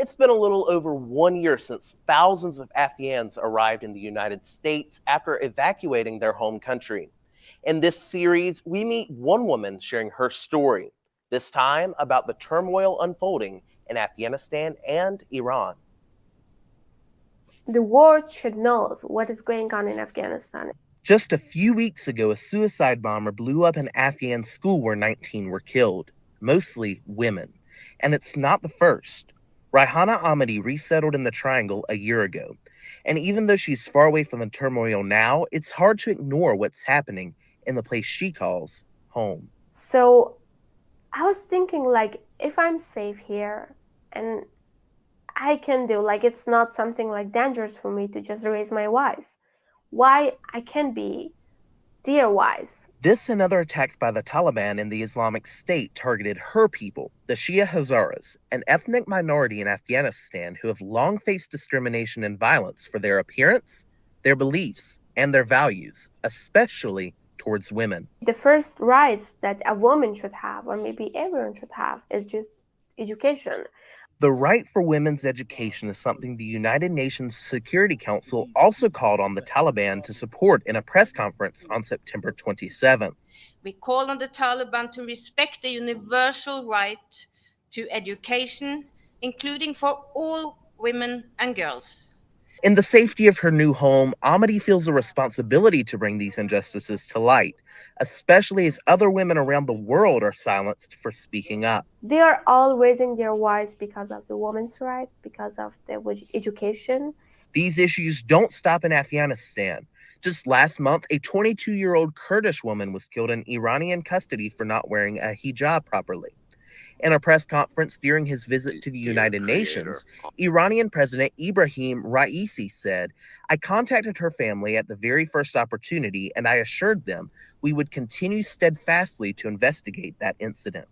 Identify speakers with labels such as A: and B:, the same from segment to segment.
A: It's been a little over one year since thousands of Afghans arrived in the United States after evacuating their home country. In this series, we meet one woman sharing her story, this time about the turmoil unfolding in Afghanistan and Iran.
B: The world should know what is going on in Afghanistan.
A: Just a few weeks ago, a suicide bomber blew up an Afghan school where 19 were killed, mostly women. And it's not the first. Raihana Ahmadi resettled in the Triangle a year ago. And even though she's far away from the turmoil now, it's hard to ignore what's happening in the place she calls home.
B: So I was thinking, like, if I'm safe here and I can do, like, it's not something like dangerous for me to just raise my voice, why I can't be Dear-wise.
A: This and other attacks by the Taliban and the Islamic State targeted her people, the Shia Hazaras, an ethnic minority in Afghanistan who have long faced discrimination and violence for their appearance, their beliefs, and their values, especially towards women.
B: The first rights that a woman should have, or maybe everyone should have, is just education.
A: The right for women's education is something the United Nations Security Council also called on the Taliban to support in a press conference on September 27.
C: We call on the Taliban to respect the universal right to education, including for all women and girls.
A: In the safety of her new home, Ahmadi feels a responsibility to bring these injustices to light, especially as other women around the world are silenced for speaking up.
B: They are all raising their voice because of the women's right, because of the education.
A: These issues don't stop in Afghanistan. Just last month, a 22 year old Kurdish woman was killed in Iranian custody for not wearing a hijab properly. In a press conference during his visit to the United Nations, Iranian President Ibrahim Raisi said, I contacted her family at the very first opportunity and I assured them we would continue steadfastly to investigate that incident.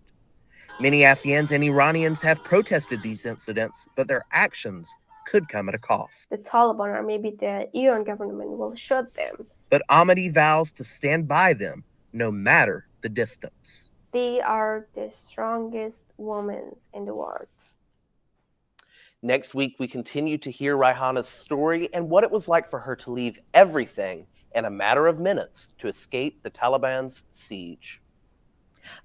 A: Many Afghans and Iranians have protested these incidents, but their actions could come at a cost.
B: The Taliban or maybe the Iran government will shoot them.
A: But Ahmadi vows to stand by them no matter the distance.
B: They are the strongest women in the world.
A: Next week, we continue to hear Raihana's story and what it was like for her to leave everything in a matter of minutes to escape the Taliban's siege.